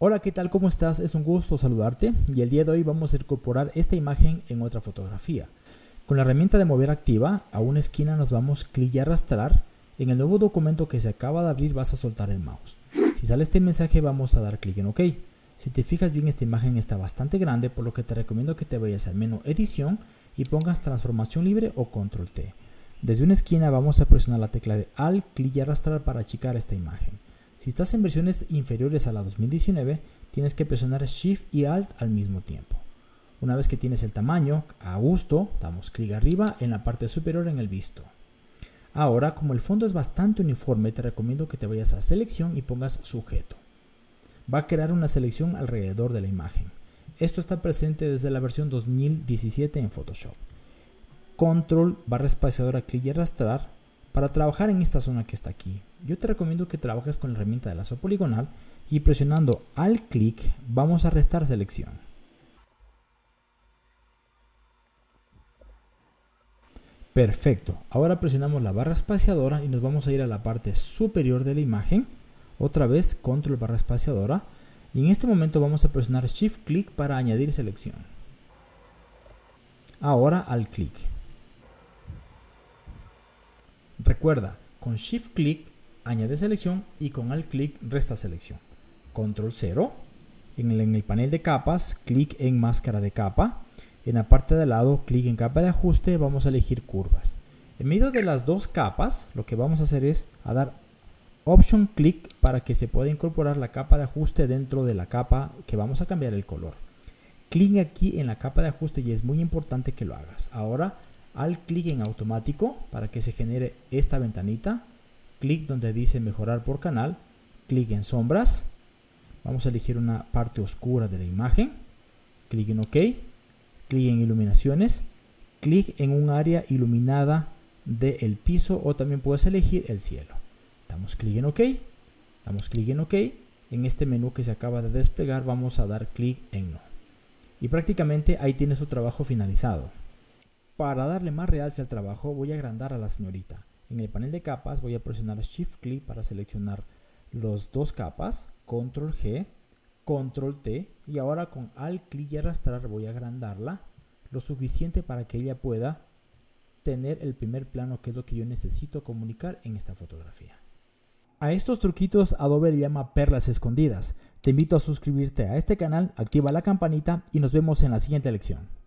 Hola, ¿qué tal? ¿Cómo estás? Es un gusto saludarte y el día de hoy vamos a incorporar esta imagen en otra fotografía. Con la herramienta de mover activa, a una esquina nos vamos clic y arrastrar. En el nuevo documento que se acaba de abrir vas a soltar el mouse. Si sale este mensaje vamos a dar clic en OK. Si te fijas bien esta imagen está bastante grande por lo que te recomiendo que te vayas al menú edición y pongas transformación libre o control T. Desde una esquina vamos a presionar la tecla de Alt, clic y arrastrar para achicar esta imagen. Si estás en versiones inferiores a la 2019, tienes que presionar Shift y Alt al mismo tiempo. Una vez que tienes el tamaño a gusto, damos clic arriba en la parte superior en el visto. Ahora, como el fondo es bastante uniforme, te recomiendo que te vayas a selección y pongas sujeto. Va a crear una selección alrededor de la imagen. Esto está presente desde la versión 2017 en Photoshop. Control barra espaciadora clic y arrastrar para trabajar en esta zona que está aquí, yo te recomiendo que trabajes con la herramienta de lazo poligonal y presionando al clic vamos a restar selección. Perfecto, ahora presionamos la barra espaciadora y nos vamos a ir a la parte superior de la imagen, otra vez control barra espaciadora y en este momento vamos a presionar shift clic para añadir selección. Ahora al clic. Recuerda, con Shift Click añade selección y con Alt Click resta selección. Control 0. En el, en el panel de capas, clic en máscara de capa. En la parte de lado, clic en capa de ajuste, vamos a elegir curvas. En medio de las dos capas, lo que vamos a hacer es a dar Option Click para que se pueda incorporar la capa de ajuste dentro de la capa que vamos a cambiar el color. Clic aquí en la capa de ajuste y es muy importante que lo hagas. Ahora al clic en automático para que se genere esta ventanita, clic donde dice mejorar por canal, clic en sombras, vamos a elegir una parte oscura de la imagen, clic en OK, clic en iluminaciones, clic en un área iluminada del piso o también puedes elegir el cielo. Damos clic en OK, damos clic en OK, en este menú que se acaba de desplegar vamos a dar clic en No. Y prácticamente ahí tienes su trabajo finalizado. Para darle más realce al trabajo voy a agrandar a la señorita. En el panel de capas voy a presionar Shift clic para seleccionar los dos capas, Control G, Control T y ahora con Alt clic y arrastrar voy a agrandarla lo suficiente para que ella pueda tener el primer plano que es lo que yo necesito comunicar en esta fotografía. A estos truquitos Adobe le llama perlas escondidas. Te invito a suscribirte a este canal, activa la campanita y nos vemos en la siguiente lección.